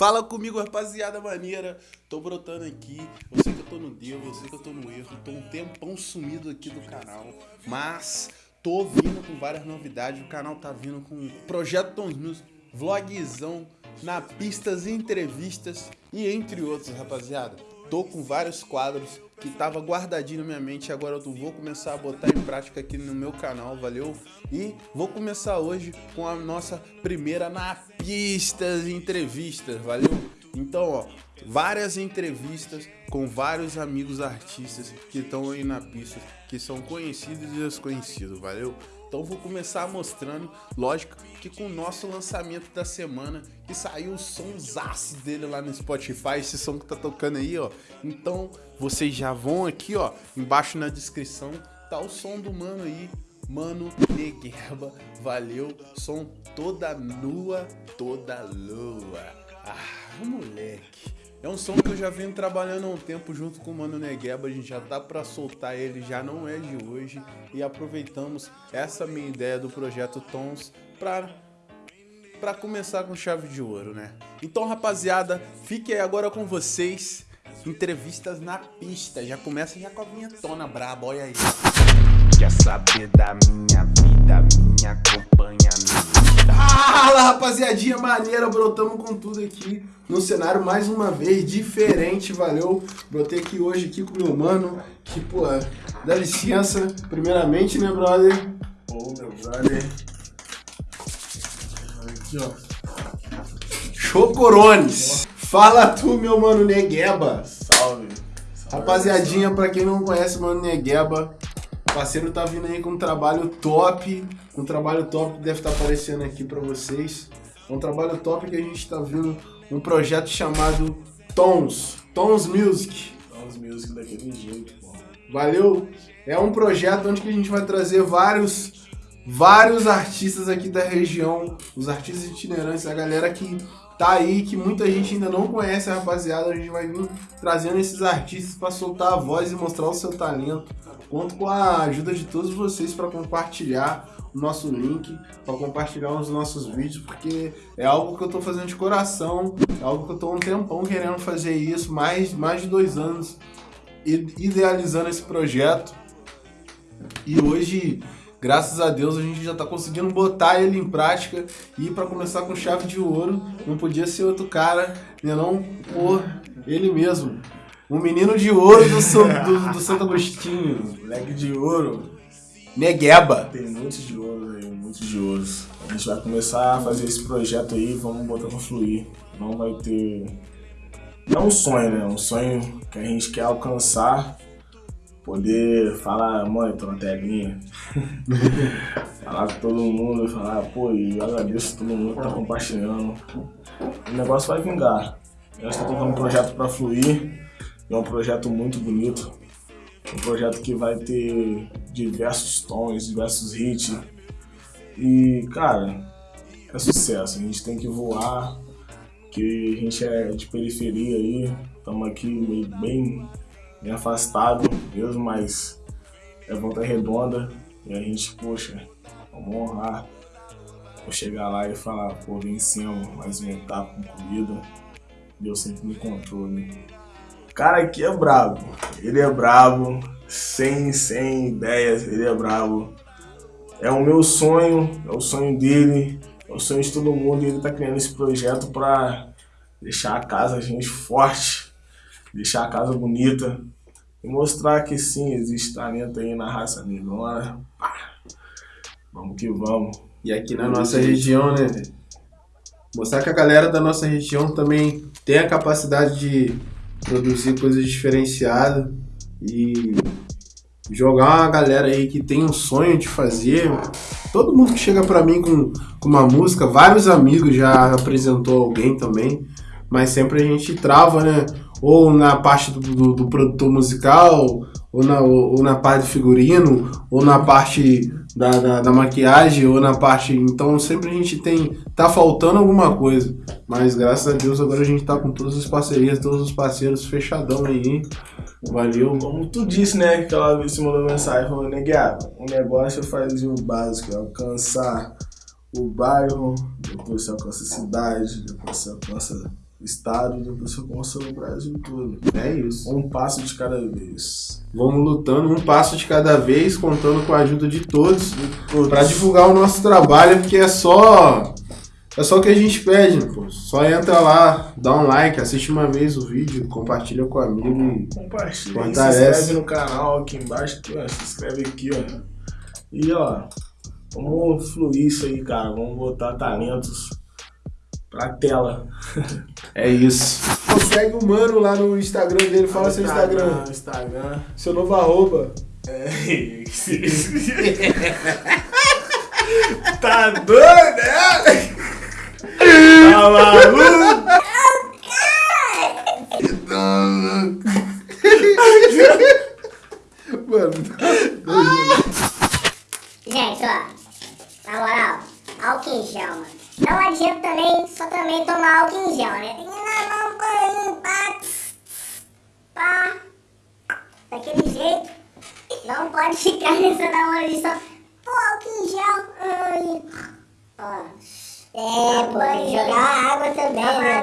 Fala comigo, rapaziada maneira. Tô brotando aqui. Eu sei que eu tô no devo, eu sei que eu tô no erro. Tô um tempão sumido aqui do canal. Mas tô vindo com várias novidades. O canal tá vindo com Projeto Tons News, vlogzão, na pistas, entrevistas e entre outros, rapaziada. Tô com vários quadros que tava guardadinho na minha mente, agora eu vou começar a botar em prática aqui no meu canal, valeu? E vou começar hoje com a nossa primeira na pistas entrevistas, valeu? Então, ó, várias entrevistas com vários amigos artistas que estão aí na pista, que são conhecidos e desconhecidos, valeu? Então vou começar mostrando, lógico, que com o nosso lançamento da semana, que saiu o somzaço dele lá no Spotify, esse som que tá tocando aí, ó. Então vocês já vão aqui, ó, embaixo na descrição, tá o som do mano aí, Mano Negueba, valeu, som toda nua, toda lua. Ah, moleque. É um som que eu já venho trabalhando há um tempo junto com o Mano Negueba, a gente já tá para soltar ele, já não é de hoje, e aproveitamos essa minha ideia do projeto Tons para para começar com chave de ouro, né? Então, rapaziada, fique aí agora com vocês, entrevistas na pista. Já começa já com a vinhetona braba, olha aí. Quer saber da minha vida, minha companhia, Fala, rapaziadinha maneira, brotamos com tudo aqui no cenário mais uma vez, diferente, valeu? Brotei aqui hoje aqui com meu mano, que, pô, dá licença, primeiramente, né, brother? Ô, meu brother. Aqui, ó. Chocorones. Fala tu, meu mano Negueba. Salve. Salve Rapaziadinha, pra quem não conhece, mano Negueba, o parceiro tá vindo aí com um trabalho top, um trabalho top que deve estar tá aparecendo aqui pra vocês. É um trabalho top que a gente tá vindo um projeto chamado Tons, Tons Music. Tons Music daquele jeito, pô. Valeu? É um projeto onde que a gente vai trazer vários vários artistas aqui da região, os artistas itinerantes, a galera que tá aí, que muita gente ainda não conhece, rapaziada. A gente vai vir trazendo esses artistas para soltar a voz e mostrar o seu talento. Conto com a ajuda de todos vocês para compartilhar o nosso link, para compartilhar os nossos vídeos, porque é algo que eu estou fazendo de coração, é algo que eu estou um tempão querendo fazer isso, mais, mais de dois anos idealizando esse projeto. E hoje, graças a Deus, a gente já está conseguindo botar ele em prática e para começar com chave de ouro, não podia ser outro cara, né não por ele mesmo. Um menino de ouro do, do, do Santo Agostinho. Moleque de ouro. Negueba. Tem muitos de ouro aí, muitos de ouros. A gente vai começar a fazer esse projeto aí, vamos botar pra fluir. Não vai ter. É um sonho, né? É um sonho que a gente quer alcançar. Poder falar, mãe, tô na telinha. falar com todo mundo, falar, pô, e eu agradeço todo mundo que tá compartilhando. O negócio vai vingar. Eu estou colocando um projeto pra fluir. É um projeto muito bonito, um projeto que vai ter diversos tons, diversos hits. E, cara, é sucesso. A gente tem que voar, que a gente é de periferia aí, estamos aqui bem, bem afastado mesmo, mas é volta redonda e a gente, poxa, vamos honrar. Vou chegar lá e falar, pô, vencemos mais uma etapa concluída. Deus sempre no controle cara aqui é brabo. Ele é brabo, sem, sem ideias, ele é brabo. É o meu sonho, é o sonho dele, é o sonho de todo mundo e ele tá criando esse projeto pra deixar a casa a gente forte, deixar a casa bonita e mostrar que sim, existe talento aí na raça negrona. Vamos que vamos. E aqui na nossa região, né? Mostrar que a galera da nossa região também tem a capacidade de produzir coisas diferenciadas e jogar uma galera aí que tem um sonho de fazer. Todo mundo que chega para mim com, com uma música, vários amigos já apresentou alguém também, mas sempre a gente trava, né? Ou na parte do, do, do produtor musical, ou na, ou na parte do figurino, ou na parte da, da, da, maquiagem, ou na parte. Então sempre a gente tem. tá faltando alguma coisa. Mas graças a Deus agora a gente tá com todas as parcerias, todos os parceiros fechadão aí. Valeu. Como tu disse, né? Que ela se mandou mensagem falou, negueado, o negócio é fazer o básico, é alcançar o bairro, depois você alcança a cidade, depois você alcança estado, depois você conquista o Brasil todo. É isso. Um passo de cada vez. Vamos lutando um passo de cada vez, contando com a ajuda de todos para divulgar o nosso trabalho, porque é só é só o que a gente pede, pô. Só entra lá, dá um like, assiste uma vez o vídeo, compartilha com o amigo Compartilha, se inscreve no canal aqui embaixo, ó, se inscreve aqui, ó. E ó, vamos fluir isso aí, cara. Vamos botar talentos pra tela. é isso. Segue o mano lá no Instagram dele, fala seu Instagram, Instagram. seu novo arroba. É. tá doido, né? Tá maluco? Mano, Gente, ó, na moral, em gel, mano. Não adianta também, só também tomar álcool em gel, né? Tem que ir na mão, pá, pá, daquele jeito. Não pode ficar nessa da hora de só, pô, álcool em gel, ai, ó. É, pô, tem que jogar água também, né?